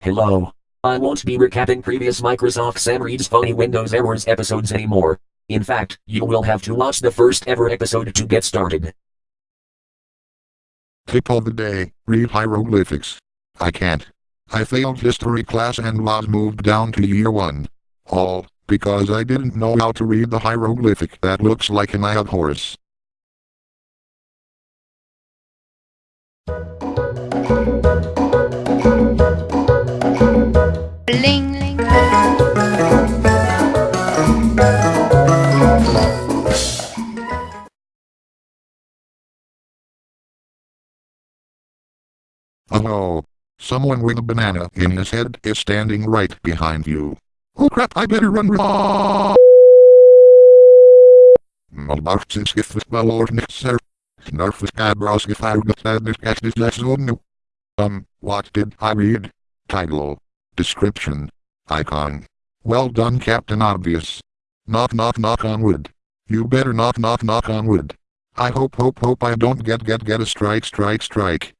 Hello. I won't be recapping previous Microsoft Sam reads funny Windows errors episodes anymore. In fact, you will have to watch the first ever episode to get started. Tip of the day, read hieroglyphics. I can't. I failed history class and was moved down to year 1. All, because I didn't know how to read the hieroglyphic that looks like an eye of Horus. Oh no. Someone with a banana in his head is standing right behind you. Oh crap, I better run. Um, what did I read? Title. Description. Icon. Well done Captain Obvious. Knock knock knock on wood. You better knock knock knock on wood. I hope hope hope I don't get get get a strike strike strike.